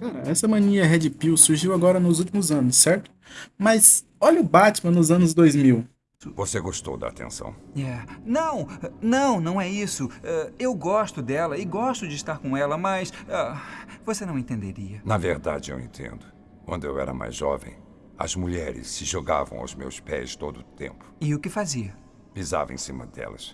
Cara, essa mania Red Pill surgiu agora nos últimos anos, certo? Mas olha o Batman nos anos 2000. Você gostou da atenção? Yeah. Não, não, não é isso. É, eu gosto dela e gosto de estar com ela, mas é, você não entenderia. Na verdade, eu entendo. Quando eu era mais jovem, as mulheres se jogavam aos meus pés todo o tempo. E o que fazia? Pisava em cima delas.